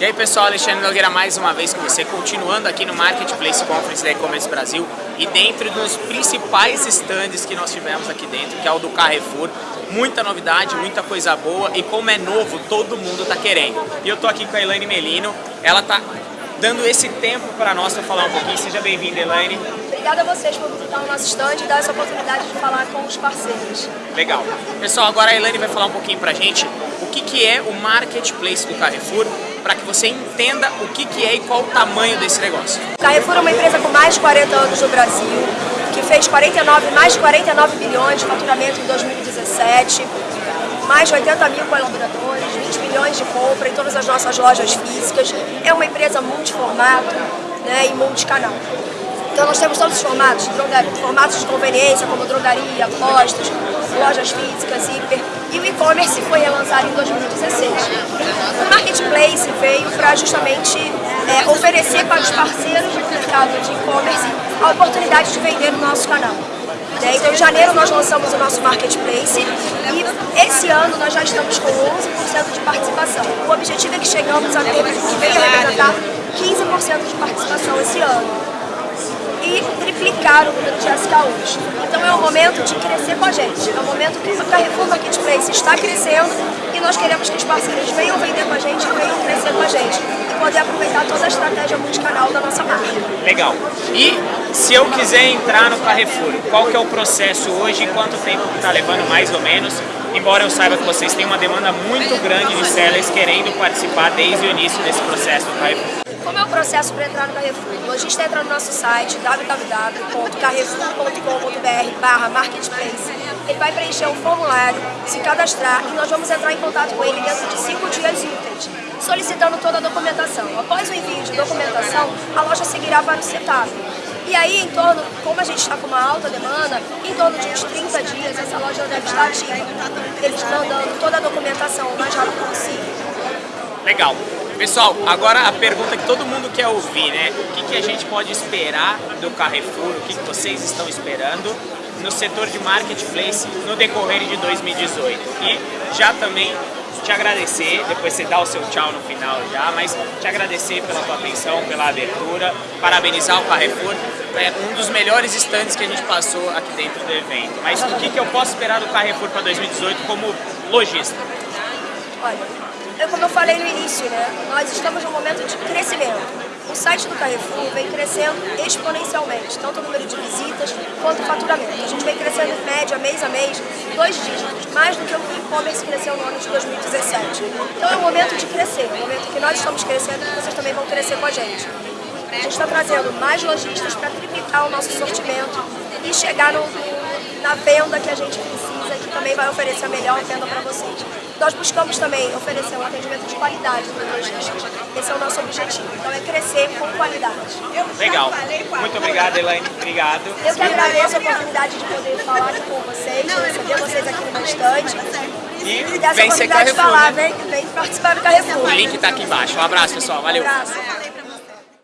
E aí pessoal, Alexandre Nogueira mais uma vez com você, continuando aqui no Marketplace Conference da E-Commerce Brasil e dentro dos principais stands que nós tivemos aqui dentro, que é o do Carrefour. Muita novidade, muita coisa boa e como é novo, todo mundo está querendo. E eu tô aqui com a Elaine Melino, ela tá dando esse tempo para nós para falar um pouquinho. Seja bem-vinda, Elaine. Obrigada a vocês por visitar o nosso stand e dar essa oportunidade de falar com os parceiros. Legal. Pessoal, agora a Elaine vai falar um pouquinho pra gente o que, que é o Marketplace do Carrefour para que você entenda o que, que é e qual o tamanho desse negócio. Carrefour é uma empresa com mais de 40 anos no Brasil, que fez 49, mais de 49 bilhões de faturamento em 2017, mais de 80 mil colaboradores, 20 milhões de compra em todas as nossas lojas físicas. É uma empresa multiformato né, e multicanal. Então nós temos todos os formatos, formatos de conveniência, como drogaria, postos, lojas físicas, hiper, e o e-commerce foi relançado em 2016. O Marketplace veio para justamente é, oferecer para os parceiros do mercado de e-commerce a oportunidade de vender no nosso canal. Né? Então, em janeiro nós lançamos o nosso Marketplace e esse ano nós já estamos com 11% de participação. O objetivo é que chegamos a ter, que venha representar 15% de participação esse ano e triplicar o número de SKUs. Então é o momento de crescer com a gente, é o momento que o Carrefour Marketplace está crescendo e nós queremos que os parceiros venham vender com a gente e venham crescer com a gente e poder aproveitar toda a estratégia multicanal da nossa marca. Legal. E se eu quiser entrar no Carrefour, qual que é o processo hoje e quanto tempo está levando mais ou menos? Embora eu saiba que vocês têm uma demanda muito grande de sellers querendo participar desde o início desse processo do Carrefour. Processo para entrar no Carrefour? O lojista entra no nosso site www.carrefour.com.br barra marketplace. Ele vai preencher um formulário, se cadastrar e nós vamos entrar em contato com ele dentro de 5 dias úteis, solicitando toda a documentação. Após o envio de documentação, a loja seguirá para o setup. E aí, em torno, como a gente está com uma alta demanda, em torno de uns 30 dias essa loja deve estar ativa. Eles estão dando toda a documentação o mais rápido possível. Legal. Pessoal, agora a pergunta que todo mundo quer ouvir, né? O que, que a gente pode esperar do Carrefour, o que, que vocês estão esperando no setor de marketplace no decorrer de 2018? E já também te agradecer, depois você dá o seu tchau no final já, mas te agradecer pela tua atenção, pela abertura, parabenizar o Carrefour, é um dos melhores stands que a gente passou aqui dentro do evento. Mas o que, que eu posso esperar do Carrefour para 2018 como lojista? Olha, como eu falei no início, né, nós estamos num momento de crescimento. O site do Carrefour vem crescendo exponencialmente, tanto o número de visitas quanto o faturamento. A gente vem crescendo em média, mês a mês, dois dígitos, mais do que o e-commerce cresceu no ano de 2017. Então é um momento de crescer, é um momento que nós estamos crescendo e vocês também vão crescer com a gente. A gente está trazendo mais lojistas para triplicar o nosso sortimento e chegar no, na venda que a gente precisa, também vai oferecer a melhor venda para vocês. Nós buscamos também oferecer um atendimento de qualidade para os lojistas. Esse é o nosso objetivo. Então é crescer com qualidade. Legal. Muito obrigado, Elaine. Obrigado. Eu que agradeço a oportunidade de poder falar com vocês, de receber vocês aqui no estande. E, e vem ser Carrefour, falar, né? vem, vem participar do Carrefour. O link está aqui embaixo. Um abraço, pessoal. Valeu. Um abraço.